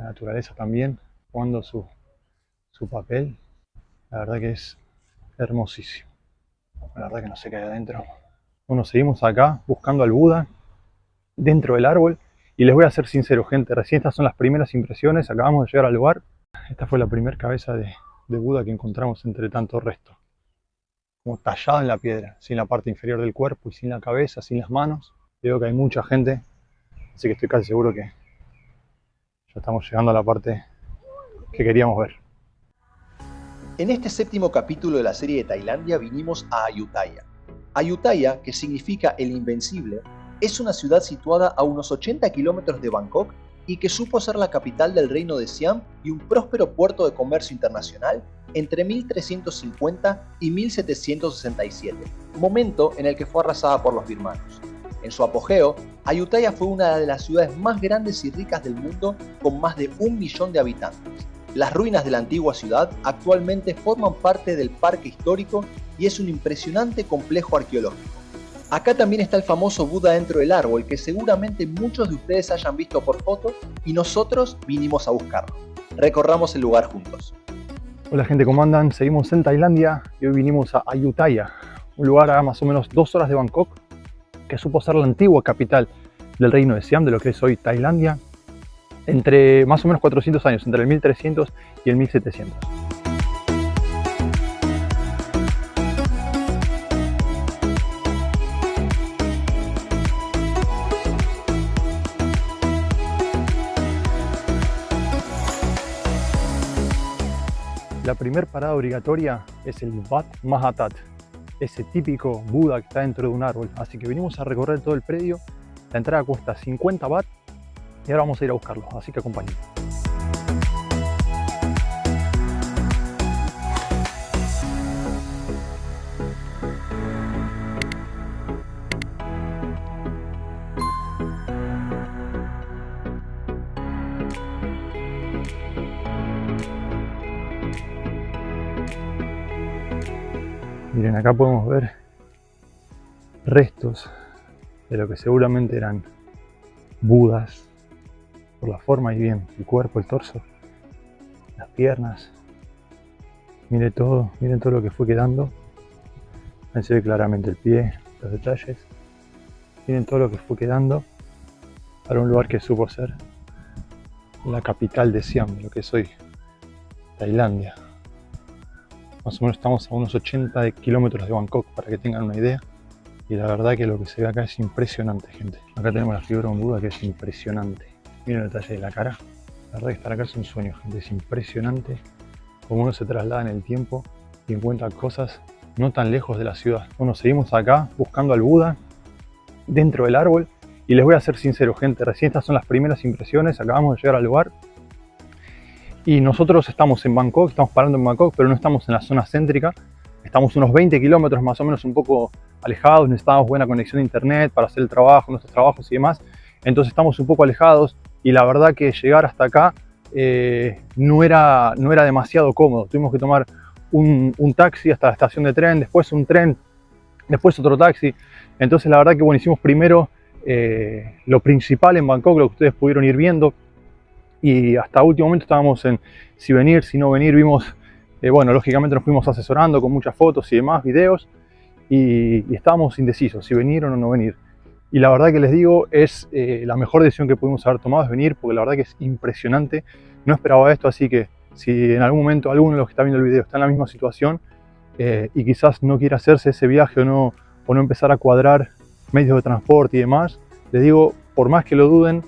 la naturaleza también jugando su, su papel. La verdad que es hermosísimo. La verdad que no sé qué hay adentro. Bueno, seguimos acá buscando al Buda dentro del árbol. Y les voy a ser sincero, gente, recién estas son las primeras impresiones. Acabamos de llegar al lugar. Esta fue la primera cabeza de, de Buda que encontramos entre tantos restos. Como tallada en la piedra, sin la parte inferior del cuerpo y sin la cabeza, sin las manos. Veo que hay mucha gente, así que estoy casi seguro que ya estamos llegando a la parte que queríamos ver. En este séptimo capítulo de la serie de Tailandia vinimos a Ayutthaya. Ayutthaya, que significa el invencible, es una ciudad situada a unos 80 kilómetros de Bangkok y que supo ser la capital del reino de Siam y un próspero puerto de comercio internacional entre 1350 y 1767, momento en el que fue arrasada por los birmanos. En su apogeo, Ayutthaya fue una de las ciudades más grandes y ricas del mundo con más de un millón de habitantes. Las ruinas de la antigua ciudad actualmente forman parte del parque histórico y es un impresionante complejo arqueológico. Acá también está el famoso Buda dentro del árbol que seguramente muchos de ustedes hayan visto por foto y nosotros vinimos a buscarlo. Recorramos el lugar juntos. Hola gente, ¿cómo andan? Seguimos en Tailandia y hoy vinimos a Ayutthaya, un lugar a más o menos dos horas de Bangkok que supo ser la antigua capital del reino de Siam, de lo que es hoy Tailandia, entre más o menos 400 años, entre el 1300 y el 1700. La primera parada obligatoria es el Wat Mahatat, ese típico Buda que está dentro de un árbol. Así que venimos a recorrer todo el predio. La entrada cuesta 50 baht y ahora vamos a ir a buscarlo, así que acompáñenme. Miren, acá podemos ver restos de lo que seguramente eran budas por la forma y bien, el cuerpo, el torso, las piernas. Miren todo, miren todo lo que fue quedando. Ahí se ve claramente el pie, los detalles. Miren todo lo que fue quedando para un lugar que supo ser la capital de Siam, lo que es hoy Tailandia. Más o menos estamos a unos 80 kilómetros de Bangkok para que tengan una idea. Y la verdad que lo que se ve acá es impresionante, gente. Acá tenemos la un Buda que es impresionante. Miren el detalle de la cara. La verdad que estar acá es un sueño, gente. Es impresionante cómo uno se traslada en el tiempo y encuentra cosas no tan lejos de la ciudad. Bueno, seguimos acá buscando al Buda dentro del árbol. Y les voy a ser sincero, gente. Recién estas son las primeras impresiones. Acabamos de llegar al lugar. Y nosotros estamos en Bangkok, estamos parando en Bangkok, pero no estamos en la zona céntrica. Estamos unos 20 kilómetros más o menos un poco alejados, necesitamos buena conexión de internet para hacer el trabajo, nuestros trabajos y demás. Entonces estamos un poco alejados y la verdad que llegar hasta acá eh, no, era, no era demasiado cómodo. Tuvimos que tomar un, un, taxi hasta la estación de tren, después un tren, después otro taxi. Entonces la verdad que bueno, hicimos primero eh, lo principal en Bangkok, lo que ustedes pudieron ir viendo. Y hasta último momento estábamos en si venir, si no venir. Vimos, eh, bueno, lógicamente nos fuimos asesorando con muchas fotos y demás, videos. Y, y estábamos indecisos si venir o no, venir. Y la verdad que les digo, es eh, la mejor decisión que pudimos haber tomado es venir, porque la verdad que es impresionante. No esperaba esto, así que si en algún momento alguno de los que está viendo el video está en la misma situación eh, y quizás no quiera hacerse ese viaje o no, o no empezar a cuadrar medios de transporte y demás, les digo, por más que lo duden,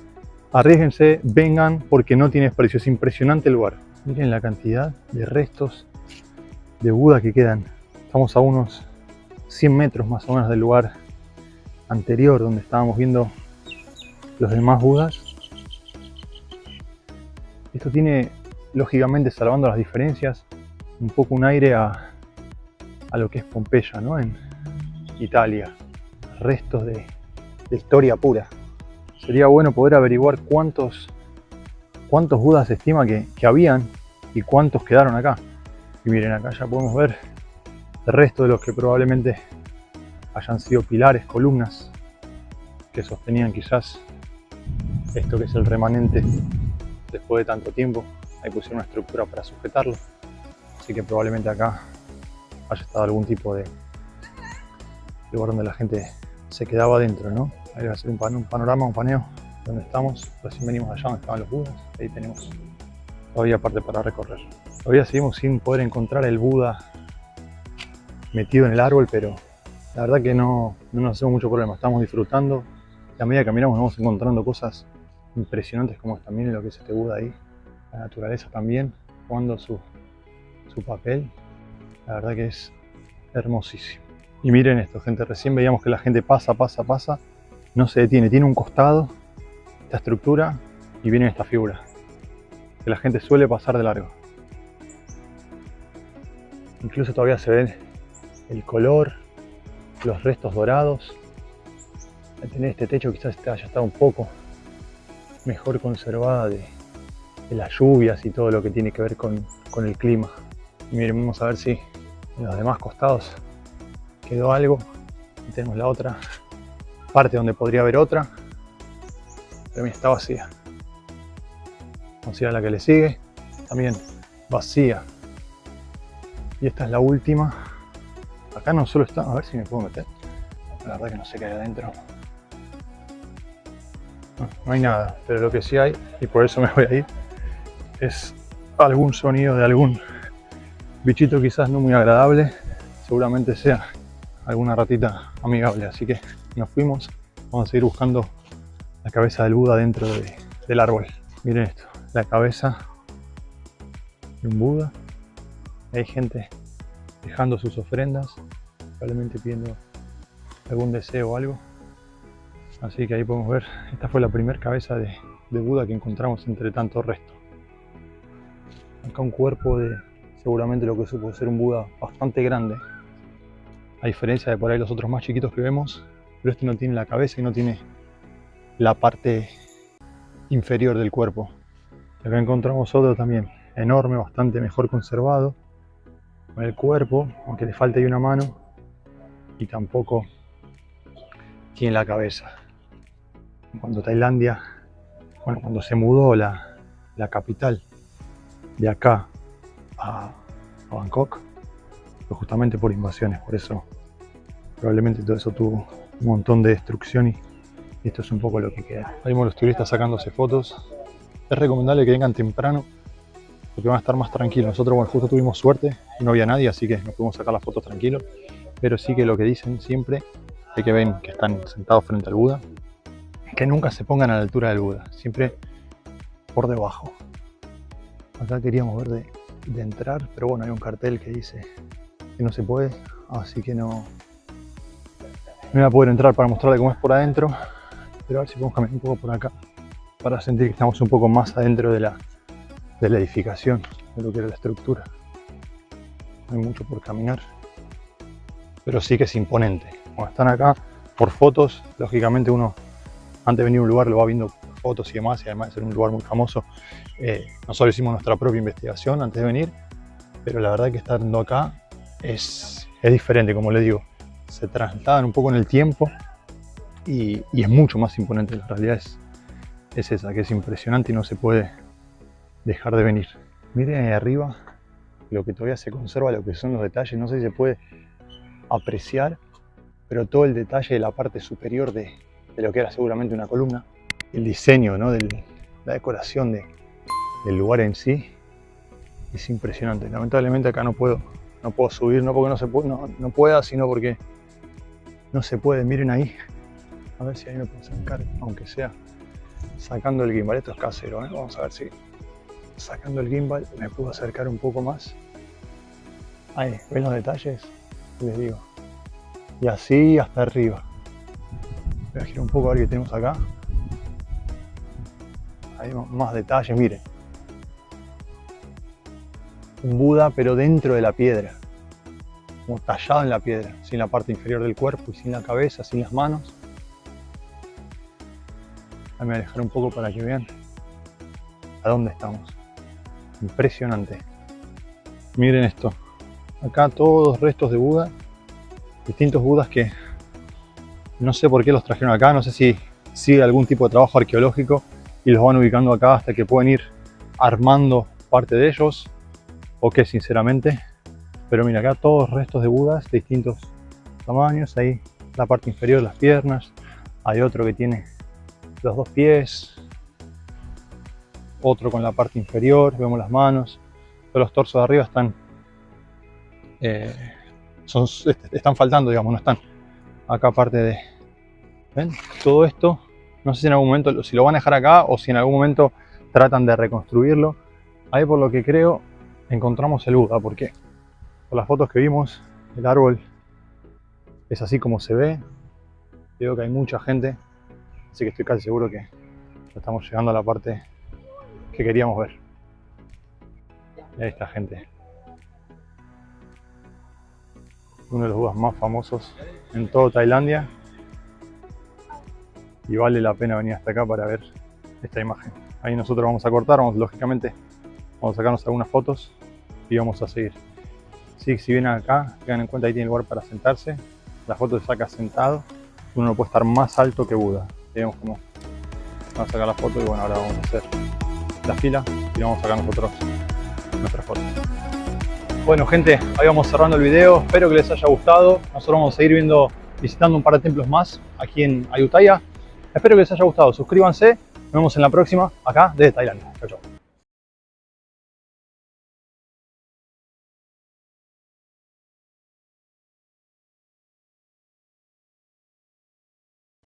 arriesguense, vengan, porque no tiene precio. Es impresionante el lugar. Miren la cantidad de restos de Buda que quedan. Estamos a unos 100 metros más o menos del lugar anterior donde estábamos viendo los demás Budas. Esto tiene, lógicamente, salvando las diferencias, un poco un aire a, lo que es Pompeya, ¿no? En Italia. Restos de historia pura. Sería bueno poder averiguar cuántos, cuántos Budas se estima que, habían y cuántos quedaron acá. Y miren, acá ya podemos ver el resto de los que probablemente hayan sido pilares, columnas que sostenían quizás esto que es el remanente después de tanto tiempo. Ahí pusieron una estructura para sujetarlo. Así que probablemente acá haya estado algún tipo de lugar donde la gente se quedaba adentro, ¿no? Ahí va a ser un, panorama, un paneo donde estamos. Recién venimos allá donde estaban los budas. Ahí tenemos todavía parte para recorrer. Todavía seguimos sin poder encontrar el Buda metido en el árbol, pero la verdad que no, no nos hacemos mucho problema. Estamos disfrutando. Y a medida que caminamos vamos encontrando cosas impresionantes como también lo que es este Buda ahí. La naturaleza también jugando su, su papel. La verdad que es hermosísimo. Y miren esto, gente, recién veíamos que la gente pasa, pasa, pasa, no se detiene, tiene un costado, esta estructura, y viene esta figura, que la gente suele pasar de largo. Incluso todavía se ve el color, los restos dorados. Al tener este techo quizás haya estado un poco mejor conservada de, las lluvias y todo lo que tiene que ver con, con el clima. Y miren, vamos a ver si en los demás costados quedó algo. Y tenemos la otra parte donde podría haber otra. Pero mira, está vacía. Vamos la que le sigue. También vacía. Y esta es la última. Acá no solo está, a ver si me puedo meter. La verdad que no sé qué hay adentro. No hay nada, pero lo que sí hay, y por eso me voy a ir, es algún sonido de algún bichito quizás no muy agradable. Seguramente sea alguna ratita amigable. Así que nos fuimos. Vamos a seguir buscando la cabeza del Buda dentro del árbol. Miren esto, la cabeza de un Buda. Hay gente dejando sus ofrendas, probablemente pidiendo algún deseo o algo. Así que ahí podemos ver, esta fue la primera cabeza de, de Buda que encontramos entre tantos restos. Acá un cuerpo de seguramente lo que supo ser un Buda bastante grande, a diferencia de por ahí los otros más chiquitos que vemos, pero este no tiene la cabeza y no tiene la parte inferior del cuerpo. acá encontramos otro también, enorme, bastante mejor conservado, con el cuerpo, aunque le falta ahí una mano, y tampoco tiene la cabeza. Cuando Tailandia, bueno, cuando se mudó la, capital de acá a, a Bangkok, justamente por invasiones, por eso probablemente todo eso tuvo un montón de destrucción y, esto es un poco lo que queda. Ahí vemos los turistas sacándose fotos. Es recomendable que vengan temprano porque van a estar más tranquilos. Nosotros bueno, justo tuvimos suerte no había nadie, así que nos pudimos sacar las fotos tranquilos. Pero sí que lo que dicen siempre es que ven que están sentados frente al Buda, que nunca se pongan a la altura del Buda, siempre por debajo. Acá queríamos ver de entrar, pero bueno, hay un cartel que dice que no se puede, así que no, no voy a poder entrar para mostrarle cómo es por adentro, pero a ver si podemos caminar un poco por acá para sentir que estamos un poco más adentro de la, de la edificación, de lo que era la estructura. No hay mucho por caminar, pero sí que es imponente. Cuando están acá por fotos, lógicamente uno antes de venir a un lugar lo va viendo fotos y demás, y además de ser un lugar muy famoso, eh, nosotros hicimos nuestra propia investigación antes de venir, pero la verdad que estando acá es, es diferente, como le digo. Se trasladan un poco en el tiempo y, es mucho más imponente. La realidad es, es, esa, que es impresionante y no se puede dejar de venir. Miren ahí arriba lo que todavía se conserva, lo que son los detalles. No sé si se puede apreciar, pero todo el detalle de la parte superior de, de lo que era seguramente una columna. El diseño, ¿no? Del, la decoración de, del lugar en sí es impresionante. Lamentablemente acá no puedo no puedo subir, no porque no, se no, no pueda, sino porque no se puede. Miren ahí, a ver si ahí me puedo acercar, aunque sea sacando el gimbal. Esto es casero, ¿eh? vamos a ver si sacando el gimbal me puedo acercar un poco más. Ahí, ¿ven los detalles? Les digo. Y así hasta arriba. Voy a girar un poco a ver qué tenemos acá. Hay más detalles, miren un Buda, pero dentro de la piedra, como tallado en la piedra, sin la parte inferior del cuerpo y sin la cabeza, sin las manos. Déjame alejar un poco para que vean a dónde estamos. Impresionante. Miren esto. Acá todos restos de Buda, distintos Budas que no sé por qué los trajeron acá, no sé si sigue algún tipo de trabajo arqueológico y los van ubicando acá hasta que pueden ir armando parte de ellos, o qué sinceramente. Pero mira, acá todos restos de budas de distintos tamaños. Ahí la parte inferior, las piernas. Hay otro que tiene los dos pies. Otro con la parte inferior, vemos las manos. Todos los torsos de arriba están, eh, son, están faltando, digamos, no están. Acá parte de... ¿Ven? Todo esto, no sé si en algún momento, si lo van a dejar acá o si en algún momento tratan de reconstruirlo. Ahí por lo que creo encontramos el Buda, porque por las fotos que vimos, el árbol es así como se ve. Veo que hay mucha gente, así que estoy casi seguro que estamos llegando a la parte que queríamos ver. Y ahí está gente. Uno de los Budas más famosos en toda Tailandia. Y vale la pena venir hasta acá para ver esta imagen. Ahí nosotros vamos a cortar, vamos, lógicamente vamos a sacarnos algunas fotos y vamos a seguir. Si vienen acá, tengan en cuenta ahí tiene lugar para sentarse. La foto se saca sentado. Uno no puede estar más alto que Buda. Vemos cómo vamos a sacar la foto y bueno, ahora vamos a hacer la fila y vamos a sacar nosotros nuestras fotos. Bueno gente, ahí vamos cerrando el video. Espero que les haya gustado. Nosotros vamos a seguir viendo, visitando un par de templos más aquí en Ayutthaya. Espero que les haya gustado. Suscríbanse. Nos vemos en la próxima acá desde Tailandia. Chao, chao.